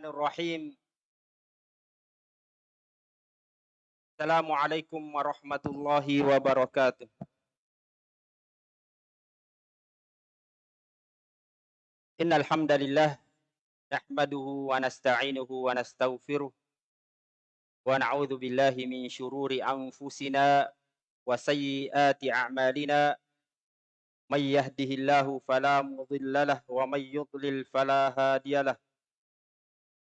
Bismillahirrahmanirrahim. Assalamualaikum warahmatullahi wabarakatuh. Wa nasta'inuhu wa nastaghfiruh wa na'udzu billahi min shururi anfusina wa sayyiati a'malina may yahdihillahu fala mudilla lahu wa may yudlil fala hadiya lahu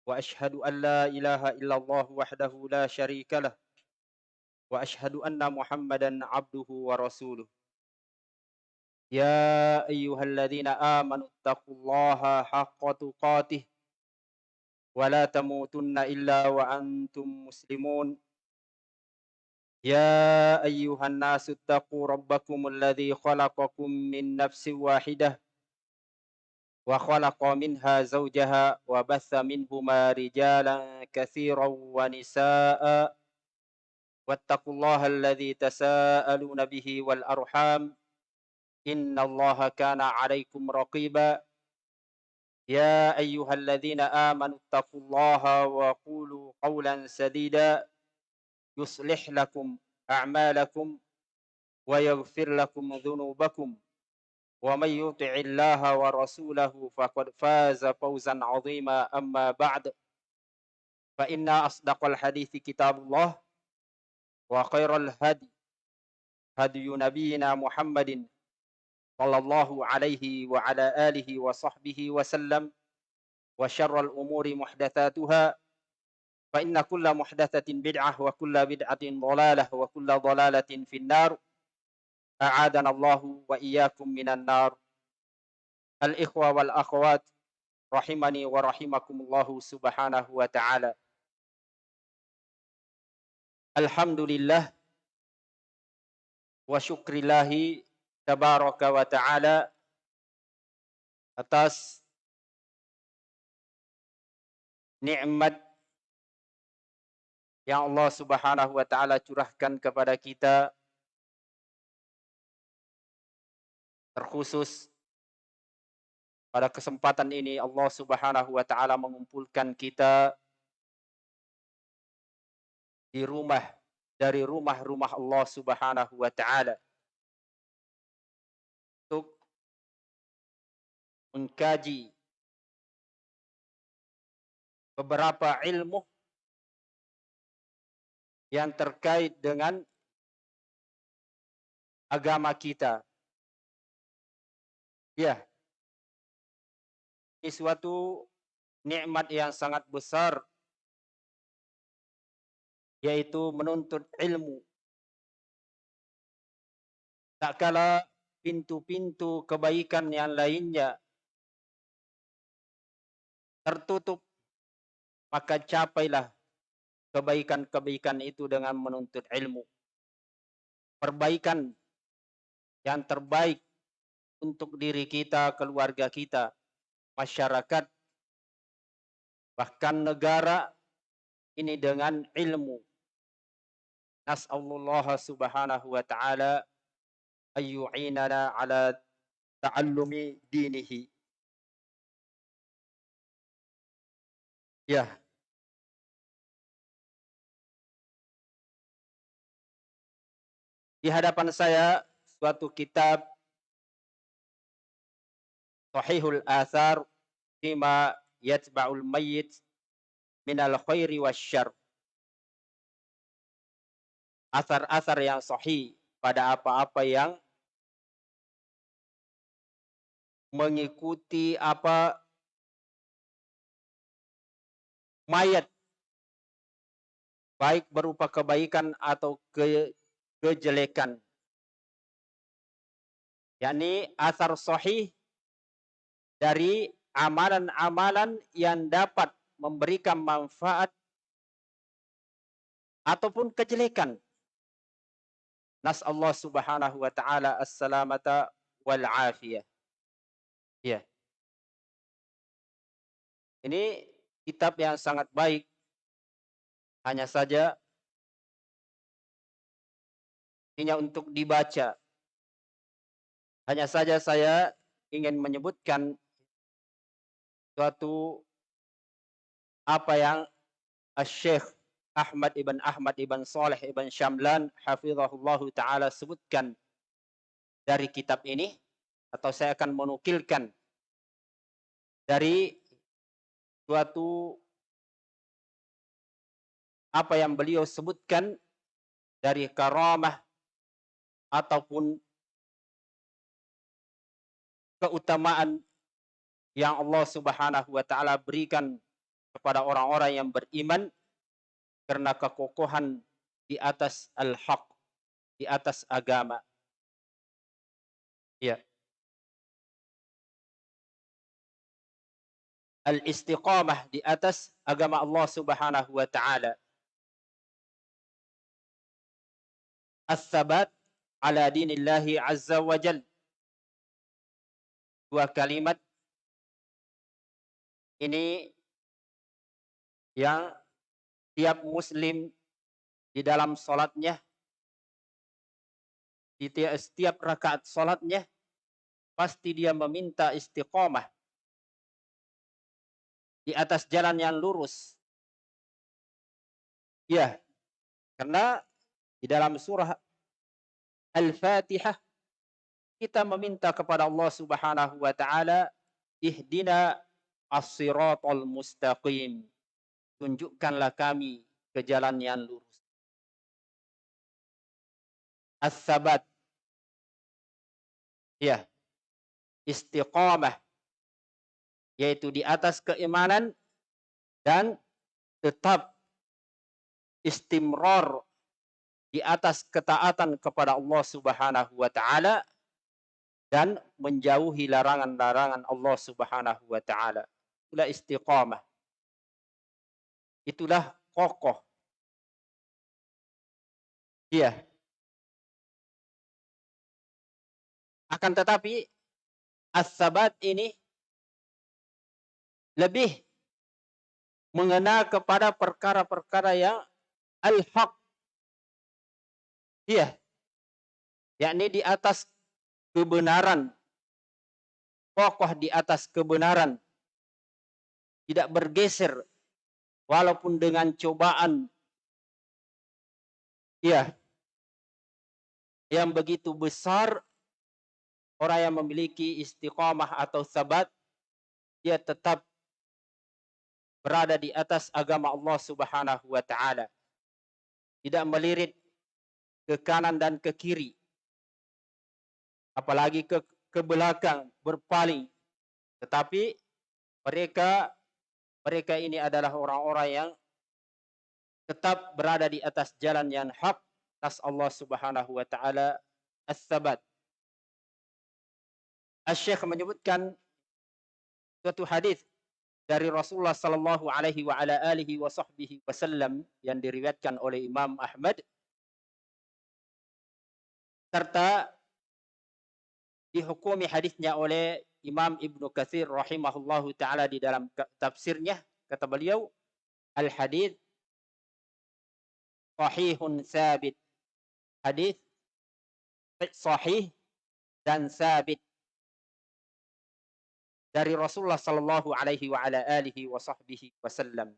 واشهد ان لا اله الا الله وحده لا شريك له واشهد ان محمدا عبده ورسوله يا ايها الذين امنوا اتقوا الله حق تقاته ولا تموتن الا وانتم مسلمون يا ايها الناس اتقوا ربكم الذي خلقكم من نفس واحده وخلق منها زوجها وبث منهما رجالا كثيرا ونساء. واتقوا الله الذي تساءلون به والأرحام. إن الله كان عليكم رقيبا. يا أيها الذين آمنوا اتقوا الله وقولوا قولا سديدا. يصلح لكم أعمالكم ويغفر لكم ذنوبكم. ومن يطع الله ورسوله فقد فاز فوزا عظيما. أما بعد فإن أصدق الحديث كتاب الله وخير الهدي هدي نبينا محمد صلى الله عليه وعلى آله وصحبه وسلم وشر الأمور محدثاتها فإن كل محدثة بدعة وكل بدعة ضلالة وكل ضلالة في النار. أعادنا الله وإياكم من النار الإخوة والأخوات رحمني ورحمكم الله سبحانه وتعالى الحمد لله وشكر الله تبارك وتعالى atas nikmat yang Allah Subhanahu wa taala curahkan kepada kita Terkhusus pada kesempatan ini Allah Subhanahu wa taala mengumpulkan kita di rumah dari rumah-rumah Allah Subhanahu wa taala. Untuk mengkaji beberapa ilmu yang terkait dengan agama kita Ya. Ini suatu nikmat yang sangat besar yaitu menuntut ilmu. Tak kala pintu-pintu kebaikan yang lainnya tertutup, maka capailah kebaikan-kebaikan itu dengan menuntut ilmu. Perbaikan yang terbaik untuk diri kita, keluarga kita, masyarakat, bahkan negara ini dengan ilmu. Nas'alullah subhanahu wa ta'ala ayyu'inana ala ta'allumi dinihi. Ya. Di hadapan saya suatu kitab sahihul athar fima yatba'ul mayyit minal khairi wasyar. Asar-asar yang sahih pada apa-apa yang mengikuti apa? Mayat. Baik berupa kebaikan atau ke, kejelekan. Yakni asar sahih dari amalan-amalan yang dapat memberikan manfaat ataupun kejelekan. Nas Allah Subhanahu wa taala as-salamata wal afiyah. Ya. Ini kitab yang sangat baik. Hanya saja hanya untuk dibaca. Hanya saja saya ingin menyebutkan suatu apa yang Syekh Ahmad ibn Ahmad ibn Saleh ibn Syamlan hafizahullah taala sebutkan dari kitab ini atau saya akan menukilkan dari suatu apa yang beliau sebutkan dari karamah ataupun keutamaan yang Allah Subhanahu wa taala berikan kepada orang-orang yang beriman karena kekokohan di atas al-haq, di atas agama. Ya. Al-istiqamah di atas agama Allah Subhanahu wa taala. As-sabat ala dinillahi azza wa jal. Dua kalimat ini yang tiap muslim di dalam solatnya, di setiap rakaat solatnya, pasti dia meminta istiqomah di atas jalan yang lurus. Ya, karena di dalam surah Al-Fatihah kita meminta kepada Allah Subhanahu wa taala ihdina as-siratal mustaqim. Tunjukkanlah kami ke jalan yang lurus. As-sabat. Ya. Istiqamah. Yaitu di atas keimanan dan tetap istimrar di atas ketaatan kepada Allah Subhanahu wa taala dan menjauhi larangan-larangan Allah Subhanahu wa taala. Itulah istiqamah. Itulah kokoh. Iya. Akan tetapi as-sabat ini lebih mengena kepada perkara-perkara yang al-haq Iya. Yakni di atas kebenaran. Kokoh di atas kebenaran. Tidak bergeser. Walaupun dengan cobaan. Iya. Yang begitu besar. Orang yang memiliki istiqamah atau sabat. Dia tetap berada di atas agama Allah Subhanahu wa taala. Tidak melirit ke kanan dan ke kiri. Apalagi ke, ke belakang, berpaling. Tetapi mereka mereka ini adalah orang-orang yang tetap berada di atas jalan yang hak atas Allah Subhanahu wa taala as-sabat. Asy-Syaikh menyebutkan suatu hadis dari Rasulullah sallallahu alaihi wa ala alihi wa sahbihi wasallam yang diriwayatkan oleh Imam Ahmad serta dihukumi hadisnya oleh Imam Ibnu Katsir rahimahullahu taala di dalam tafsirnya kata beliau al hadis sahihun sabit. Hadis sahih dan sabit. Dari Rasulullah sallallahu alaihi wa ala alihi wa sahbihi wasallam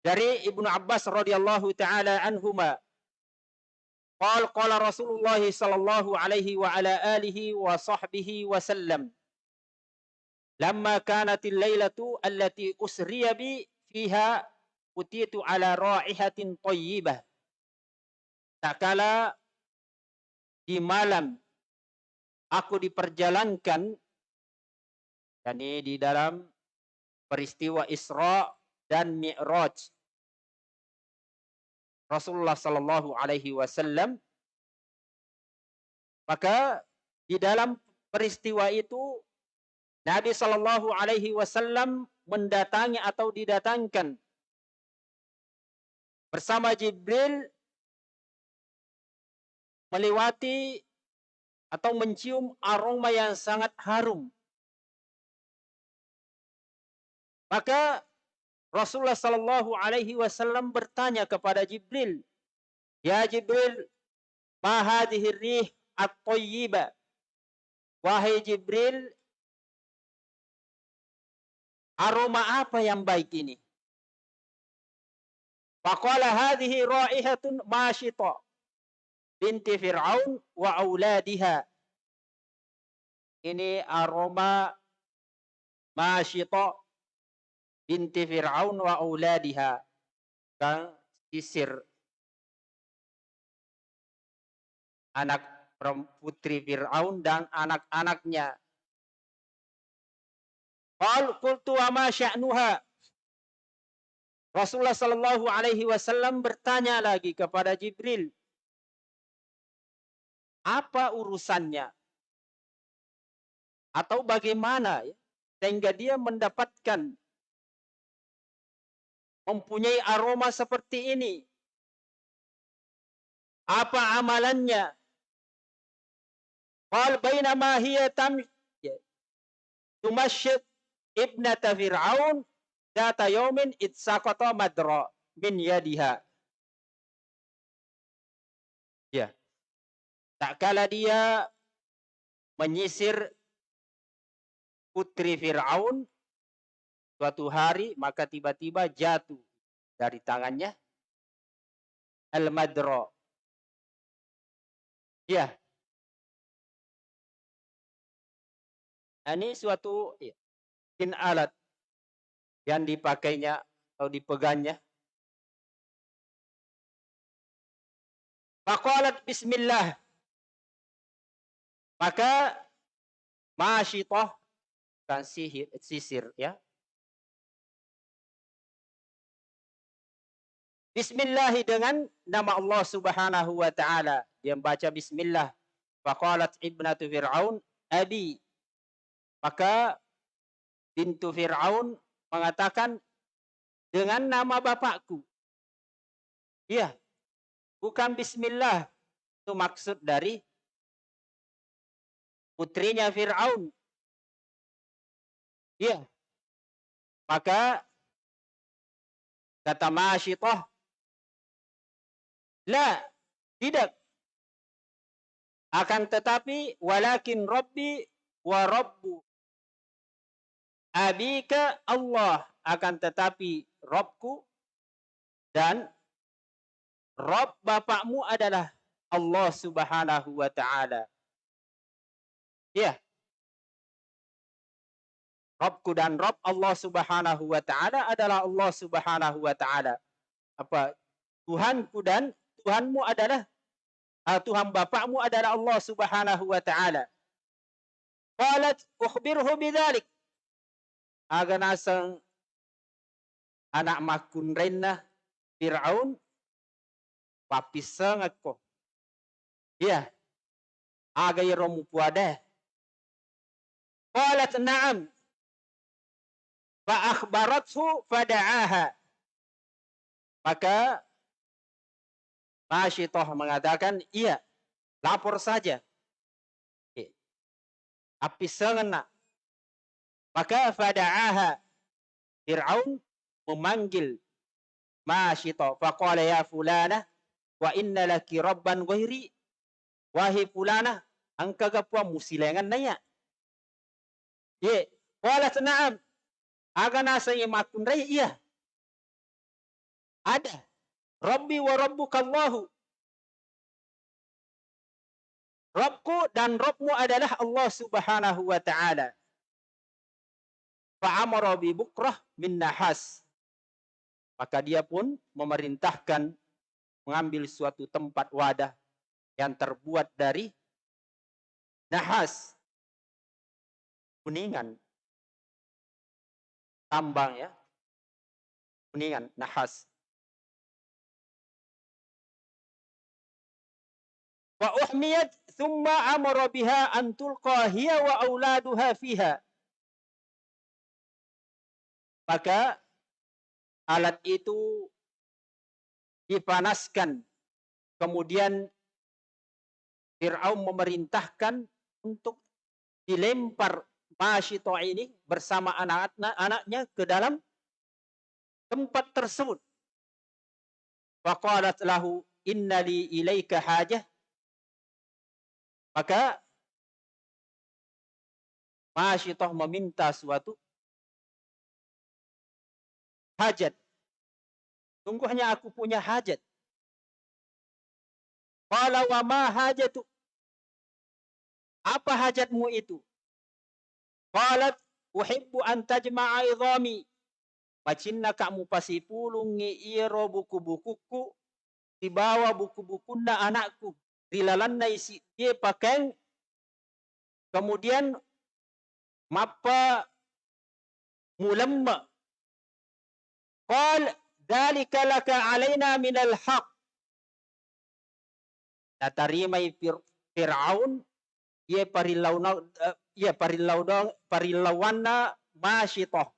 dari Ibnu Abbas radhiyallahu taala anhuma Qal qala Rasulullah sallallahu alaihi wa ala alihi wa sahbihi wa sallam. Lamma kanatil lailatu allati usriya bi fiha utitu ala raihatin thayyibah Tak kala di malam aku diperjalankan yakni di dalam peristiwa Isra dan Mi'raj Rasulullah Sallallahu Alaihi Wasallam. Maka di dalam peristiwa itu Nabi Sallallahu Alaihi Wasallam mendatangi atau didatangkan bersama Jibril melewati atau mencium aroma yang sangat harum. Maka Rasulullah Sallallahu Alaihi Wasallam bertanya kepada Jibril, Ya Jibril, ma hadhihi rih at-tayyiba? Wahai Jibril, aroma apa yang baik ini? Faqala hadhihi ra'ihatun mashita binti Fir'aun wa auladiha. Ini aroma mashita binti Fir'aun wa auladiha. Kang sisir anak putri Fir'aun dan anak-anaknya. Qal qultu wa ma sya'nuha Rasulullah Shallallahu Alaihi Wasallam bertanya lagi kepada Jibril, apa urusannya? Atau bagaimana ya, sehingga dia mendapatkan mempunyai aroma seperti ini? Apa amalannya? Qal bainama hiya tam ya, tumasyid ibnata Fir'aun Data yomin itsaqata madra min yadiha. Ya. Tak kala dia menyisir putri Fir'aun suatu hari maka tiba-tiba jatuh dari tangannya al-madra. Ya. Ini suatu ya, in alat yang dipakainya atau dipegangnya. Faqalat bismillah. Maka masyitah kan sihir, sisir ya. Bismillah dengan nama Allah Subhanahu wa taala. Dia membaca bismillah. Faqalat ibnatu Fir'aun abi. Maka pintu Fir'aun mengatakan dengan nama bapakku. Iya. Bukan bismillah. Itu maksud dari putrinya Fir'aun. Iya. Maka kata Masyitah, La, tidak. Akan tetapi, walakin Rabbi wa Rabbu abika Allah akan tetapi Robku dan Rob bapakmu adalah Allah subhanahu wa ta'ala. Ya. Robku dan Rob Allah subhanahu wa ta'ala adalah Allah subhanahu wa ta'ala. Apa? Tuhanku dan Tuhanmu adalah uh, Tuhan bapakmu adalah Allah subhanahu wa ta'ala. Qalat ukhbirhu bidhalik aga nasang anak makun rena Fir'aun papisang ako. Ya. Aga romu puade. Qalat na'am. Fa akhbarathu fada'aha. Maka Masyitoh mengatakan, iya, lapor saja. Api nak maka fada'aha. Fir'aun memanggil Masyita faqala ya fulana wa inna laki rabban ghairi. Wahai fulana angka gapua musilengan naya ye qalat na'am. Aga nasa makun rai iya. Ada Rabbi wa rabbuka Allahu Rabbku dan Rabbmu adalah Allah subhanahu wa ta'ala fa'amara bi bukrah min nahas. Maka dia pun memerintahkan mengambil suatu tempat wadah yang terbuat dari nahas. Kuningan. Tambang ya. Kuningan, nahas. Wa uhmiyat thumma amara biha an tulqa hiya wa auladuha fiha maka alat itu dipanaskan. Kemudian Fir'aun memerintahkan untuk dilempar Masyito ini bersama anak-anaknya ke dalam tempat tersebut. Faqalat lahu innali ilaika hajah. Maka Masyitoh meminta suatu hajat. Sungguhnya aku punya hajat. Qala wa ma hajatu? Apa hajatmu itu? Qalat uhibbu an tajma'a idhami. Macinna kamu pasipulung iro buku-bukuku di bawah buku-bukunna anakku. Rilalanna isi dia pakai kemudian mapa mulamma. Qal dalika laka alaina minal haq. Natarimai Fir'aun ye parilauna ye parilauna parilawana masyitoh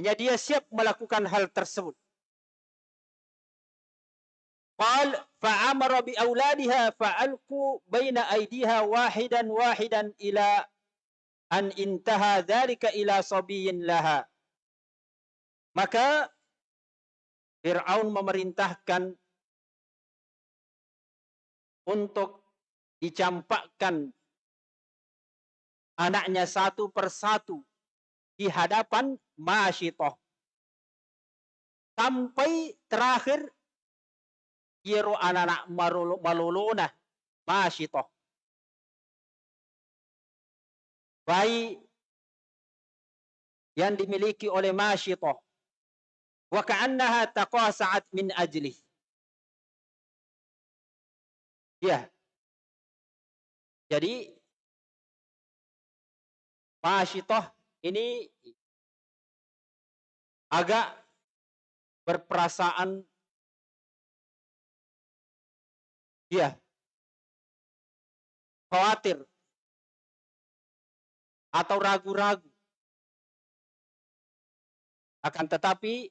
Hanya dia siap melakukan hal tersebut. Qal fa'amara bi auladiha fa'alqu baina aydiha wahidan wahidan ila an intaha dzalika ila sabiyin laha. Maka Fir'aun memerintahkan untuk dicampakkan anaknya satu persatu di hadapan Masyitoh. Sampai terakhir Yero anak-anak maluluna Masyitoh. Bayi yang dimiliki oleh Masyitoh. Wa ka'annaha taqasa'at min ajlih. Ya. Jadi Masyitoh ini agak berperasaan ya khawatir atau ragu-ragu. Akan tetapi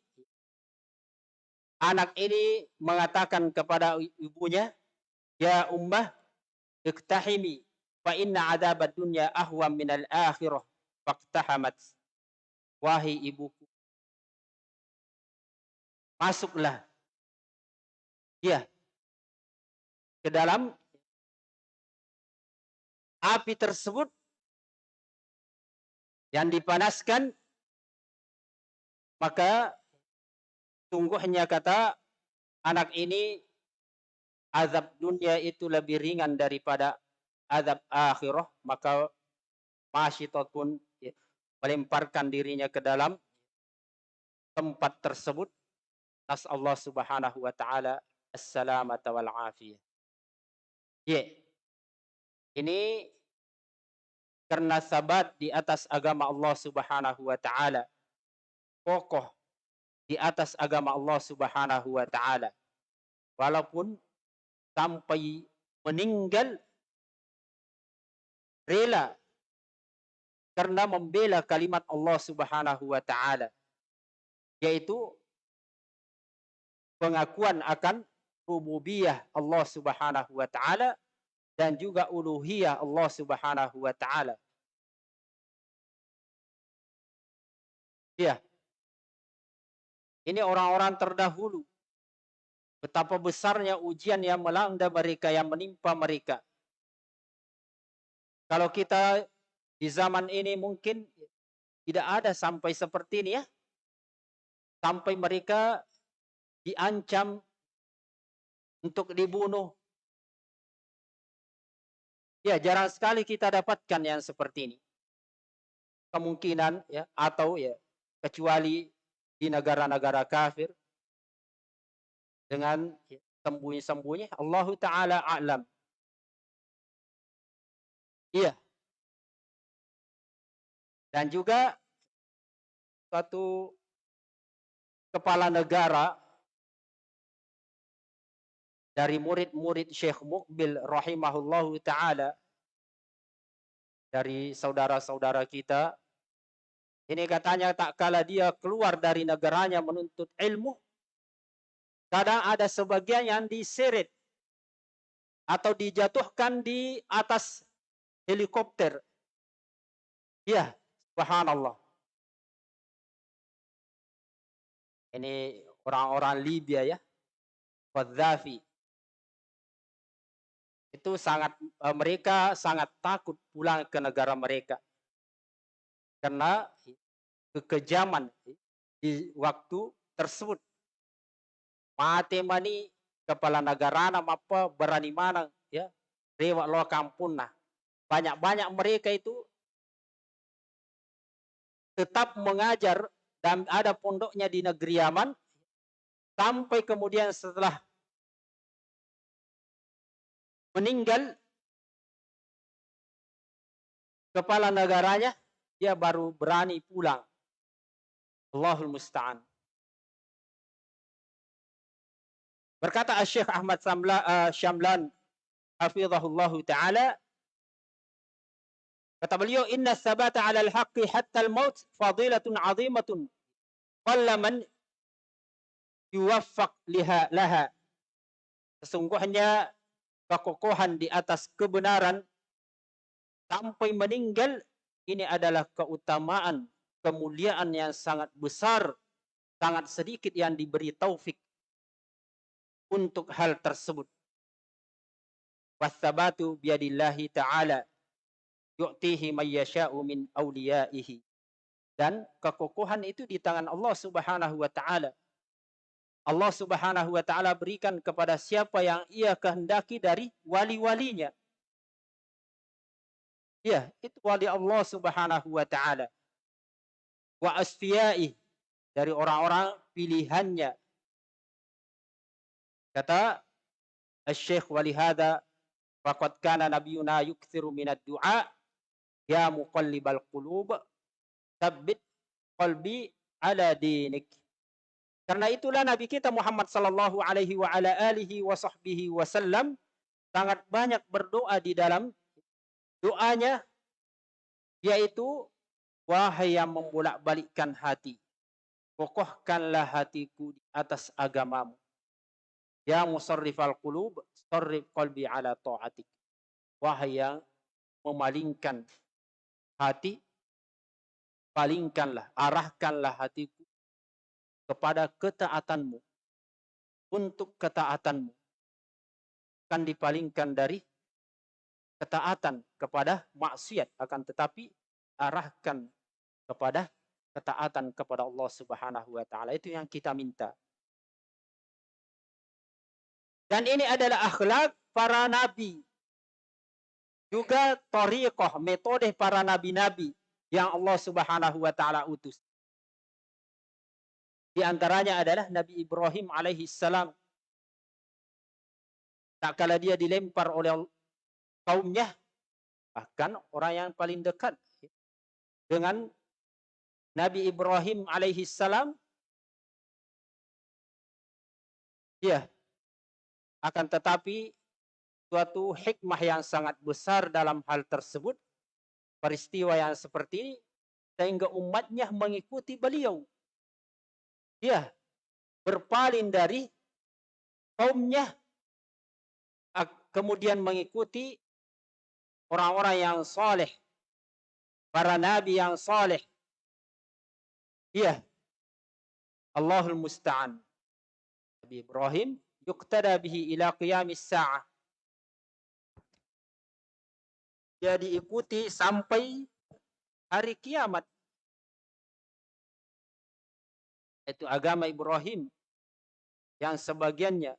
anak ini mengatakan kepada ibunya, "Ya ummah, iktahimi fa inna adzabad dunya ahwam minal akhirah." Faktahamat. Wahai ibuku. Masuklah. Ya. Ke dalam api tersebut yang dipanaskan maka sungguhnya kata anak ini azab dunia itu lebih ringan daripada azab akhirah maka masyitot pun melemparkan dirinya ke dalam tempat tersebut. Nas Allah Subhanahu wa taala assalamata wal afiyah. Ya. Ini karena sabat di atas agama Allah Subhanahu wa taala. Kokoh di atas agama Allah Subhanahu wa taala. Walaupun sampai meninggal rela karena membela kalimat Allah Subhanahu wa taala yaitu pengakuan akan rububiyah Allah Subhanahu wa taala dan juga uluhiyah Allah Subhanahu wa taala. Ya. Ini orang-orang terdahulu. Betapa besarnya ujian yang melanda mereka, yang menimpa mereka. Kalau kita di zaman ini mungkin tidak ada sampai seperti ini ya. Sampai mereka diancam untuk dibunuh. Ya, jarang sekali kita dapatkan yang seperti ini. Kemungkinan ya atau ya kecuali di negara-negara kafir dengan ya, sembunyi-sembunyi Allah taala alam. Iya, dan juga satu kepala negara dari murid-murid Syekh Mukbil rahimahullahu taala dari saudara-saudara kita ini katanya tak kala dia keluar dari negaranya menuntut ilmu kadang ada sebagian yang diseret atau dijatuhkan di atas helikopter ya Subhanallah. Ini orang-orang Libya ya. Qaddafi. Itu sangat uh, mereka sangat takut pulang ke negara mereka. Karena kekejaman di waktu tersebut. Mati mani kepala negara nama apa berani mana ya. Rewak lo kampung nah. Banyak-banyak mereka itu tetap mengajar dan ada pondoknya di negeri Yaman. Sampai kemudian setelah meninggal kepala negaranya dia baru berani pulang. Allahul musta'an. Berkata Syekh Ahmad Samla, uh, Syamlan hafizahullah taala kata beliau inna sabata 'ala al-haqqi hatta al-maut fadilatun 'azimatun qalla man yuwaffaq liha laha. Sesungguhnya kekokohan di atas kebenaran sampai meninggal ini adalah keutamaan, kemuliaan yang sangat besar, sangat sedikit yang diberi taufik untuk hal tersebut. Wasabatu biadillahi ta'ala yu'tihi may yasha'u min awliyaihi. Dan kekokohan itu di tangan Allah Subhanahu wa taala. Allah Subhanahu wa taala berikan kepada siapa yang ia kehendaki dari wali-walinya. Ya, itu wali Allah Subhanahu wa taala. Wa asfiyai dari orang-orang pilihannya. Kata Al-Syekh walihada faqad kana nabiyuna yukthiru minad du'a ya muqallibal qulub tsabbit qalbi ala dinik. Karena itulah Nabi kita Muhammad sallallahu alaihi wa ala alihi wa sahbihi wasallam sangat banyak berdoa di dalam doanya yaitu wahai yang membolak-balikkan hati kokohkanlah hatiku di atas agamamu. Ya musarrifal qulub sarrif qalbi ala ta'atik. Wahai yang memalingkan hati palingkanlah arahkanlah hatiku kepada ketaatanmu. Untuk ketaatanmu. Akan dipalingkan dari ketaatan kepada maksiat. Akan tetapi arahkan kepada ketaatan kepada Allah Subhanahu wa taala. Itu yang kita minta. Dan ini adalah akhlak para nabi. Juga tariqah metode para nabi-nabi yang Allah Subhanahu wa taala utus di antaranya adalah Nabi Ibrahim alaihi salam. Tak kala dia dilempar oleh kaumnya, bahkan orang yang paling dekat dengan Nabi Ibrahim alaihi salam, ya, akan tetapi suatu hikmah yang sangat besar dalam hal tersebut, peristiwa yang seperti ini, sehingga umatnya mengikuti beliau dia berpaling dari kaumnya kemudian mengikuti orang-orang yang saleh para nabi yang saleh. Iya Allahul musta'an. Nabi Ibrahim yuqtada bihi ila qiyamis sa'ah. Dia diikuti sampai hari kiamat itu agama Ibrahim yang sebagiannya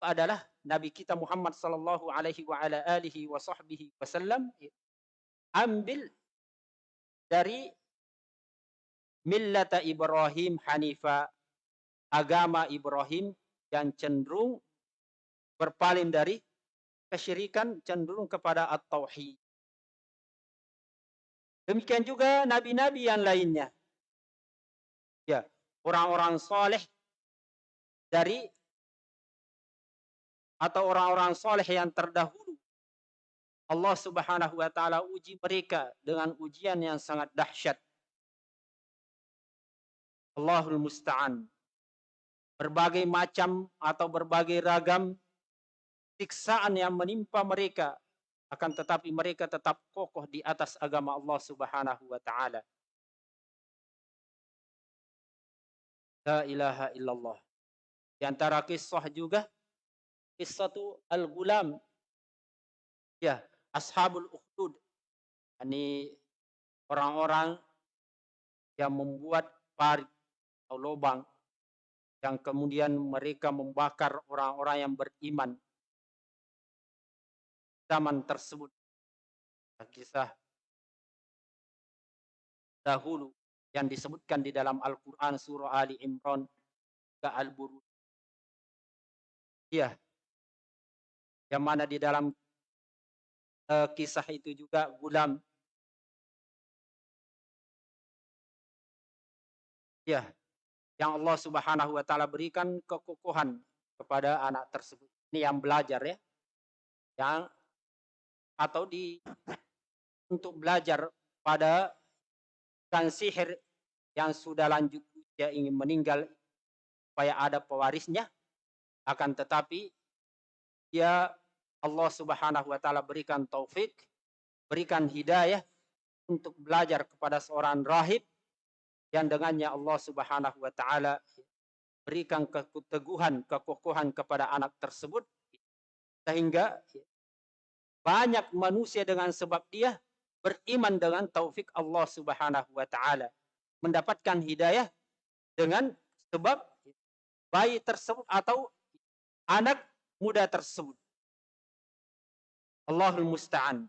adalah Nabi kita Muhammad sallallahu alaihi wa ala alihi wa sahbihi wasallam ambil dari millata Ibrahim Hanifa agama Ibrahim yang cenderung berpaling dari kesyirikan cenderung kepada at-tauhid. Demikian juga nabi-nabi yang lainnya ya orang-orang soleh dari atau orang-orang soleh yang terdahulu Allah Subhanahu wa taala uji mereka dengan ujian yang sangat dahsyat. Allahul musta'an. Berbagai macam atau berbagai ragam siksaan yang menimpa mereka akan tetapi mereka tetap kokoh di atas agama Allah Subhanahu wa taala. La ilaha illallah. Di antara kisah juga qissatu al-gulam. Ya, ashabul ukhdud. Ini orang-orang yang membuat parit atau lubang yang kemudian mereka membakar orang-orang yang beriman zaman tersebut. Kisah dahulu yang disebutkan di dalam Al-Quran surah Ali Imran ke Al-Buruj. Iya. Yang mana di dalam uh, kisah itu juga gulam. Ya, yang Allah Subhanahu wa taala berikan kekokohan kepada anak tersebut. Ini yang belajar ya. Yang atau di untuk belajar pada kan sihir yang sudah lanjut usia ingin meninggal supaya ada pewarisnya. Akan tetapi ya Allah Subhanahu wa taala berikan taufik berikan hidayah untuk belajar kepada seorang rahib yang dengannya Allah Subhanahu wa taala berikan keteguhan kekokohan kepada anak tersebut sehingga banyak manusia dengan sebab dia beriman dengan taufik Allah Subhanahu wa taala, mendapatkan hidayah dengan sebab bayi tersebut atau anak muda tersebut. Allahul musta'an.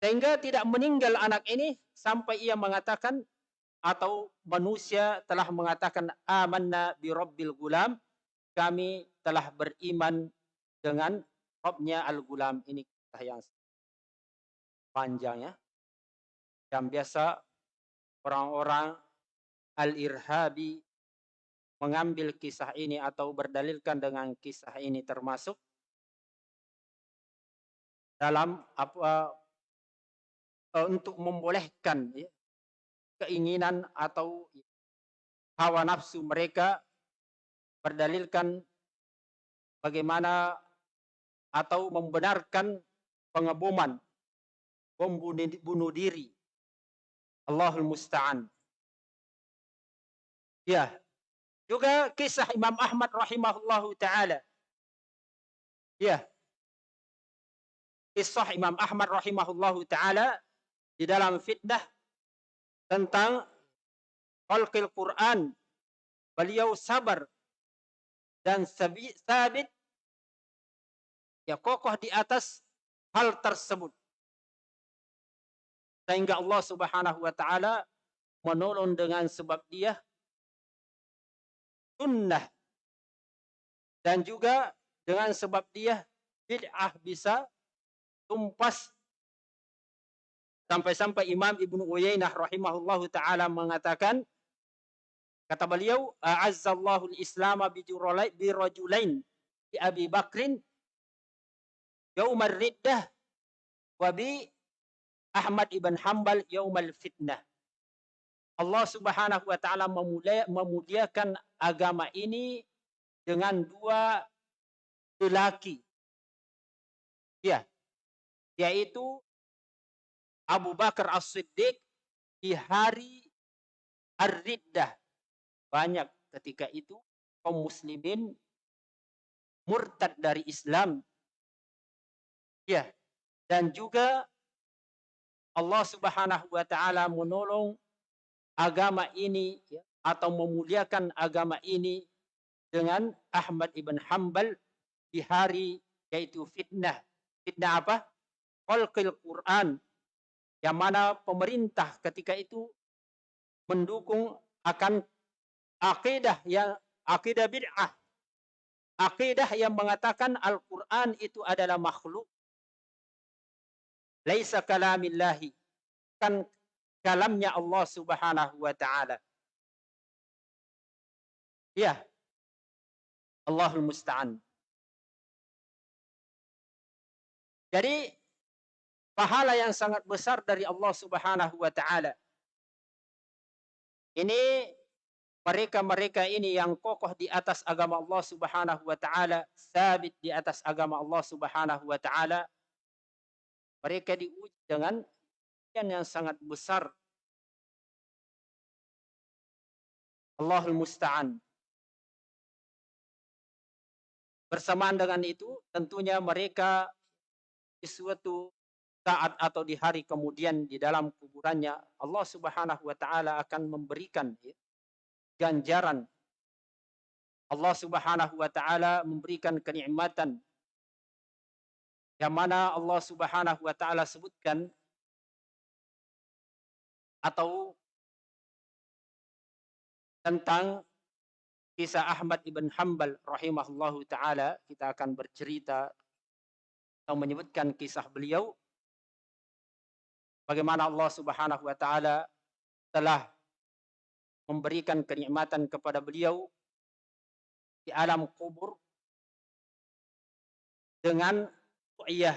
Sehingga tidak meninggal anak ini sampai ia mengatakan atau manusia telah mengatakan amanna bi rabbil gulam kami telah beriman dengan Robnya Al-Gulam ini kisah yang panjang ya. Yang biasa orang-orang Al-Irhabi mengambil kisah ini atau berdalilkan dengan kisah ini termasuk dalam apa uh, untuk membolehkan ya, keinginan atau hawa nafsu mereka berdalilkan bagaimana atau membenarkan pengeboman bom bunuh diri. Allahul musta'an. Ya. Juga kisah Imam Ahmad rahimahullahu taala. Ya. Kisah Imam Ahmad rahimahullahu taala di dalam fitnah tentang khalqil Quran. Beliau sabar dan sabit ya kokoh di atas hal tersebut. Sehingga Allah Subhanahu wa taala menolong dengan sebab dia sunnah. Dan juga dengan sebab dia bid'ah bisa tumpas. Sampai-sampai Imam Ibnu Uyainah rahimahullahu taala mengatakan Kata beliau, "A'azzallahu al-Islam bi rajulain bi Abi Bakrin yaumar riddah wa bi Ahmad ibn Hanbal yaumal fitnah." Allah Subhanahu wa taala memuliakan agama ini dengan dua lelaki. Ya, yaitu Abu Bakar As-Siddiq di hari Ar-Riddah banyak ketika itu kaum muslimin murtad dari Islam. Ya. Dan juga Allah Subhanahu wa taala menolong agama ini ya, atau memuliakan agama ini dengan Ahmad ibn Hambal di hari yaitu fitnah. Fitnah apa? Khalqil Quran. Yang mana pemerintah ketika itu mendukung akan akidah yang akidah bid'ah. Akidah yang mengatakan Al-Quran itu adalah makhluk. Laisa kalamillahi. Kan kalamnya Allah subhanahu wa ta'ala. Ya. Allahul musta'an. Jadi pahala yang sangat besar dari Allah Subhanahu wa taala. Ini mereka-mereka ini yang kokoh di atas agama Allah Subhanahu wa taala, sabit di atas agama Allah Subhanahu wa taala, mereka diuji dengan yang sangat besar. Allahul musta'an. Bersamaan dengan itu, tentunya mereka di suatu saat atau di hari kemudian di dalam kuburannya Allah Subhanahu wa taala akan memberikan ganjaran Allah Subhanahu wa taala memberikan kenikmatan yang mana Allah Subhanahu wa taala sebutkan atau tentang kisah Ahmad ibn Hambal rahimahullahu taala. Kita akan bercerita atau menyebutkan kisah beliau. Bagaimana Allah Subhanahu wa taala telah memberikan kenikmatan kepada beliau di alam kubur dengan ru'yah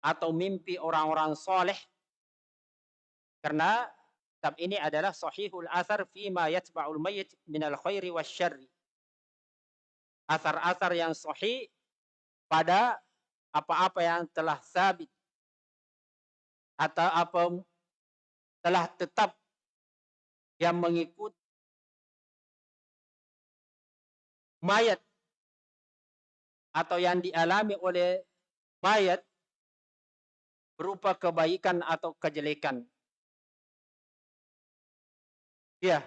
atau mimpi orang-orang soleh. Karena kitab ini adalah sahihul athar fima yatba'ul mayyit minal khairi wasyarri asar-asar yang sahih pada apa-apa yang telah sabit. Atau apa telah tetap yang mengikut mayat atau yang dialami oleh mayat berupa kebaikan atau kejelekan. Ya.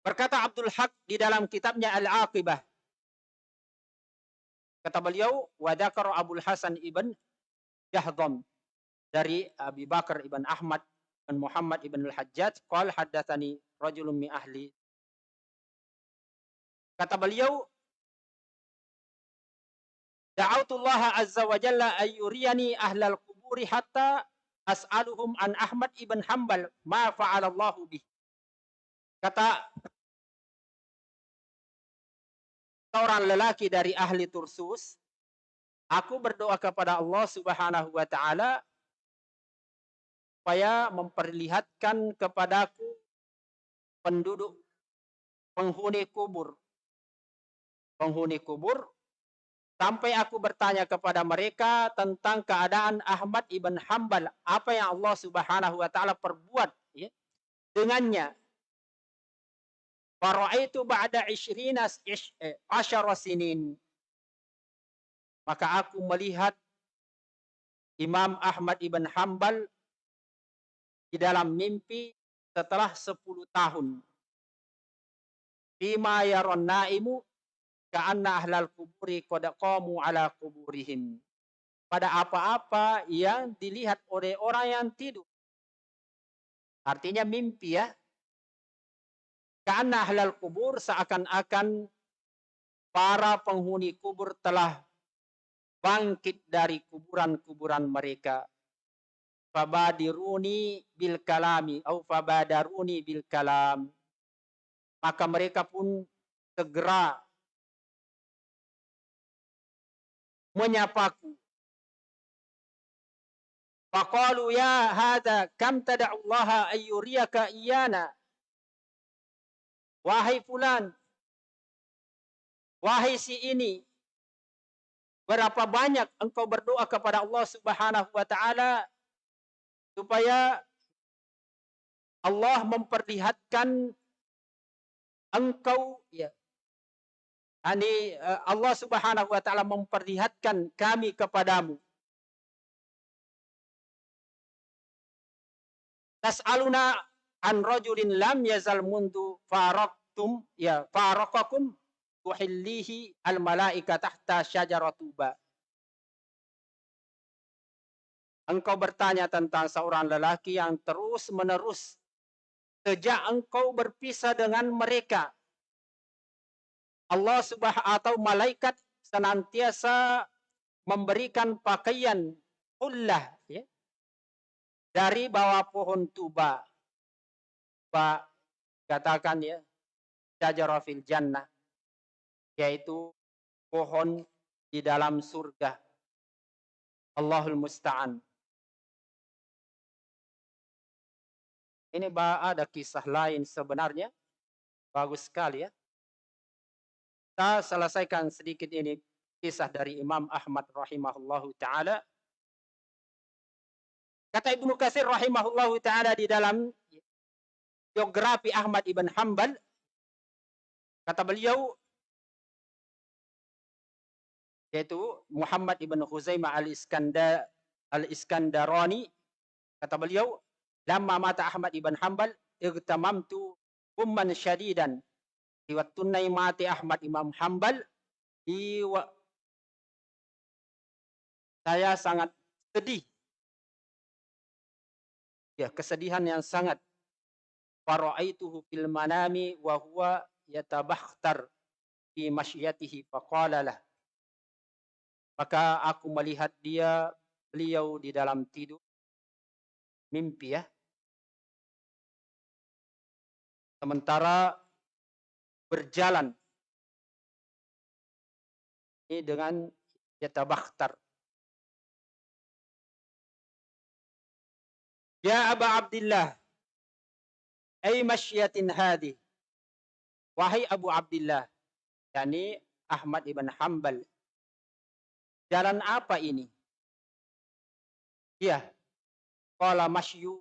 Berkata Abdul Haq di dalam kitabnya Al-Aqibah. Kata beliau, wa Abdul Hasan ibn Jahdam dari Abi Bakar ibn Ahmad dan Muhammad ibn al-Hajjaj qal haddatsani rajulun min ahli kata beliau Da'autullaha azza wa jalla ayyuriyani ahlal kuburi hatta as'aluhum an Ahmad ibn Hanbal ma fa'alallahu bih. Kata seorang lelaki dari ahli Tursus, Aku berdoa kepada Allah Subhanahu wa taala supaya memperlihatkan kepadaku penduduk penghuni kubur. Penghuni kubur sampai aku bertanya kepada mereka tentang keadaan Ahmad ibn Hambal, apa yang Allah Subhanahu wa taala perbuat ya, dengannya. Faraitu ba'da 20 asyara sinin maka aku melihat Imam Ahmad ibn Hambal di dalam mimpi setelah 10 tahun. Bima yaron naimu ka'anna ahlal kuburi qamu ala kuburihim. Pada apa-apa yang dilihat oleh orang yang tidur. Artinya mimpi ya. Karena ahlal kubur seakan-akan para penghuni kubur telah bangkit dari kuburan-kuburan mereka. Fabadiruni bil kalami atau fabadaruni bil kalam. Maka mereka pun segera menyapaku. Faqalu ya hadha kam tada'ullaha ayyuriyaka iyana. Wahai fulan. Wahai si ini. Berapa banyak engkau berdoa kepada Allah Subhanahu wa taala supaya Allah memperlihatkan engkau ya Ani eh, Allah Subhanahu wa taala memperlihatkan kami kepadamu. Tas'aluna an rajulin lam yazal mundu faraktum ya farakakum tuhillihi al malaika tahta syajaratuba. Engkau bertanya tentang seorang lelaki yang terus menerus sejak engkau berpisah dengan mereka. Allah subhanahu atau malaikat senantiasa memberikan pakaian ullah ya, dari bawah pohon tuba. Pak katakan ya, syajarafil jannah yaitu pohon di dalam surga. Allahul Musta'an. Ini ada kisah lain sebenarnya. Bagus sekali ya. Kita selesaikan sedikit ini kisah dari Imam Ahmad rahimahullahu taala. Kata Ibnu Katsir rahimahullahu taala di dalam biografi Ahmad ibn Hanbal kata beliau yaitu Muhammad ibn Khuzaimah al-Iskandar al-Iskandarani kata beliau lamma mata Ahmad ibn Hanbal igtamamtu umman syadidan riwayat tunai mati Ahmad Imam Hanbal. Di saya sangat sedih. Ya kesedihan yang sangat. Faraaituhu fil manami wa huwa yatabakhtar fi masyiatihi faqala maka aku melihat dia beliau di dalam tidur. Mimpi ya. Sementara berjalan. Ini dengan yatabakhtar Ya Aba Abdullah ay masyiatin hadi? Wahai Abu Abdullah yakni Ahmad ibn Hanbal jalan apa ini? Ya qala masyu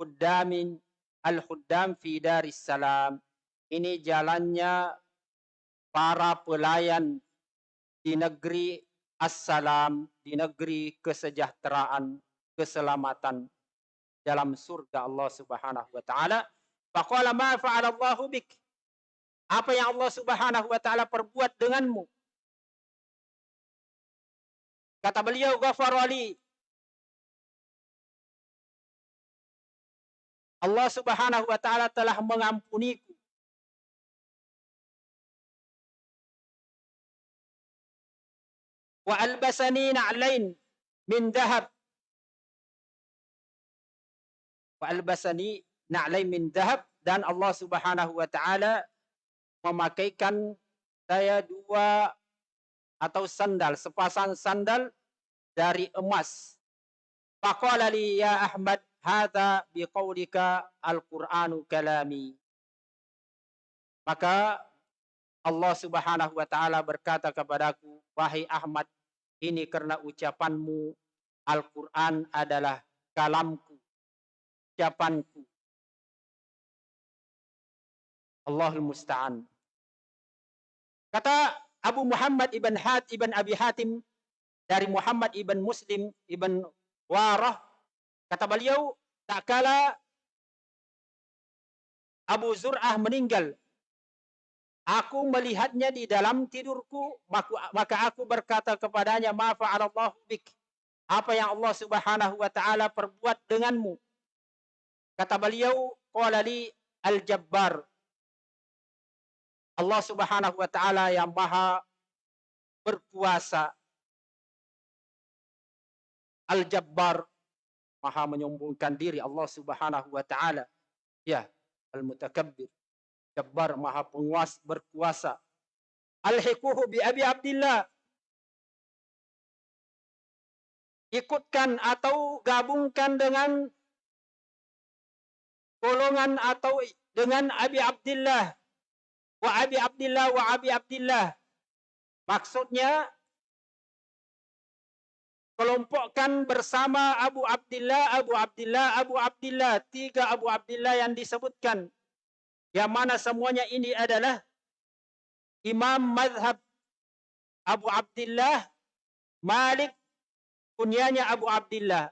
khuddamin al khuddam fi daris salam ini jalannya para pelayan di negeri assalam di negeri kesejahteraan keselamatan dalam surga Allah Subhanahu wa taala faqala ma fa'ala bik apa yang Allah Subhanahu wa taala perbuat denganmu? Kata beliau, "Ghafarali." Allah Subhanahu wa taala telah mengampuniku. Wa albasani na'lain min dahab. Wa albasani na'lain min dahab dan Allah Subhanahu wa taala memakaikan saya dua atau sandal, sepasang sandal dari emas. Faqala li ya Ahmad, hadza biqaulika al-Qur'anu kalami. Maka Allah Subhanahu wa taala berkata kepadaku, wahai Ahmad, ini karena ucapanmu Al-Qur'an adalah kalamku, ucapanku. Allahul musta'an. Kata Abu Muhammad ibn Hat ibn Abi Hatim dari Muhammad ibn Muslim ibn Warah kata beliau tak kala Abu Zur'ah meninggal aku melihatnya di dalam tidurku maka aku berkata kepadanya ma fa'alallahu bik. Apa yang Allah Subhanahu wa taala perbuat denganmu? Kata beliau qala al-jabbar. Allah Subhanahu wa taala yang maha berkuasa. Al-Jabbar maha menyombongkan diri Allah Subhanahu wa taala. Ya Al-Mutakabbir Jabbar maha penguasa berkuasa Al-Hikuhu bi Abi Abdullah ikutkan atau gabungkan dengan golongan atau dengan Abi Abdullah wa Abi Abdullah wa Abi Abdullah. Maksudnya kelompokkan bersama Abu Abdullah, Abu Abdullah, Abu Abdullah, tiga Abu Abdullah yang disebutkan. Yang mana semuanya ini adalah Imam Madhab Abu Abdullah Malik kunyanya Abu Abdullah.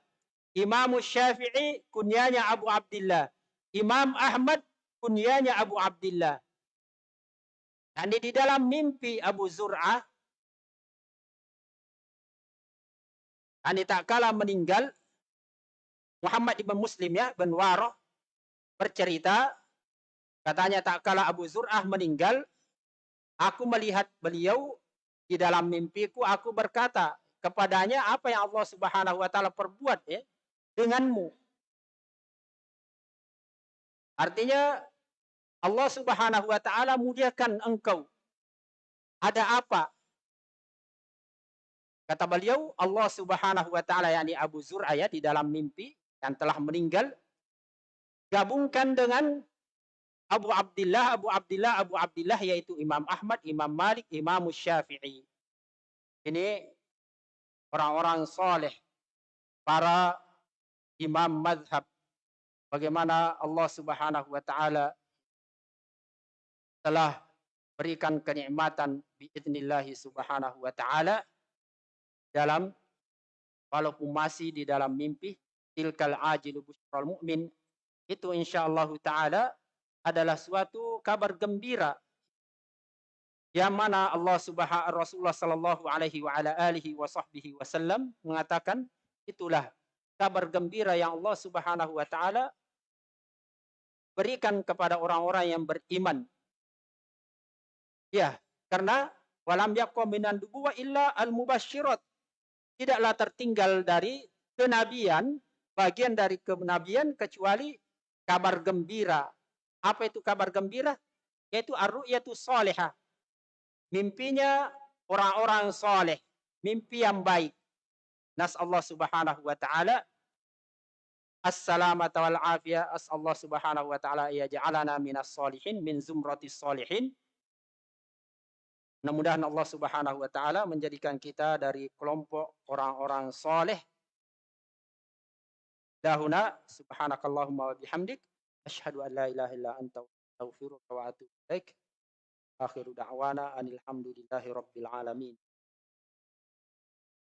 Imam Syafi'i kunyanya Abu Abdullah. Imam Ahmad kunyanya Abu Abdullah. Dan di dalam mimpi Abu Zur'ah, dan tak kala meninggal, Muhammad ibn Muslim ya, bin Waroh, bercerita, katanya tak kala Abu Zur'ah meninggal, aku melihat beliau di dalam mimpiku, aku berkata kepadanya apa yang Allah Subhanahu wa taala perbuat ya denganmu. Artinya Allah Subhanahu wa taala muliakan engkau. Ada apa? Kata beliau, Allah Subhanahu wa taala yakni Abu Zur'ah ya di dalam mimpi yang telah meninggal gabungkan dengan Abu Abdullah, Abu Abdullah, Abu Abdullah yaitu Imam Ahmad, Imam Malik, Imam Syafi'i. Ini orang-orang soleh, para imam madhab. Bagaimana Allah Subhanahu wa taala telah berikan kenikmatan biidznillah subhanahu wa ta'ala dalam walaupun masih di dalam mimpi tilkal ajilu busyral mu'min itu insyaallah taala adalah suatu kabar gembira yang mana Allah Subhanahu Rasulullah sallallahu alaihi wa ala alihi wa sahbihi wasallam mengatakan itulah kabar gembira yang Allah Subhanahu wa taala berikan kepada orang-orang yang beriman. Ya, karena walam yakum minan dubuwa illa al mubasyirat. Tidaklah tertinggal dari kenabian, bagian dari kenabian kecuali kabar gembira. Apa itu kabar gembira? Yaitu ar-ru'yatu salihah mimpinya orang-orang soleh, mimpi yang baik. Nas Allah Subhanahu wa taala Assalamata wal afiyah. As Allah Subhanahu wa taala ya ja'alana minas solihin min zumratis solihin. Mudah-mudahan Allah Subhanahu wa taala menjadikan kita dari kelompok orang-orang soleh. Dahuna subhanakallahumma wa bihamdik asyhadu an la ilaha illa anta astaghfiruka wa atubu ilaik. Akhiru da'wana anil hamdulillahi rabbil alamin.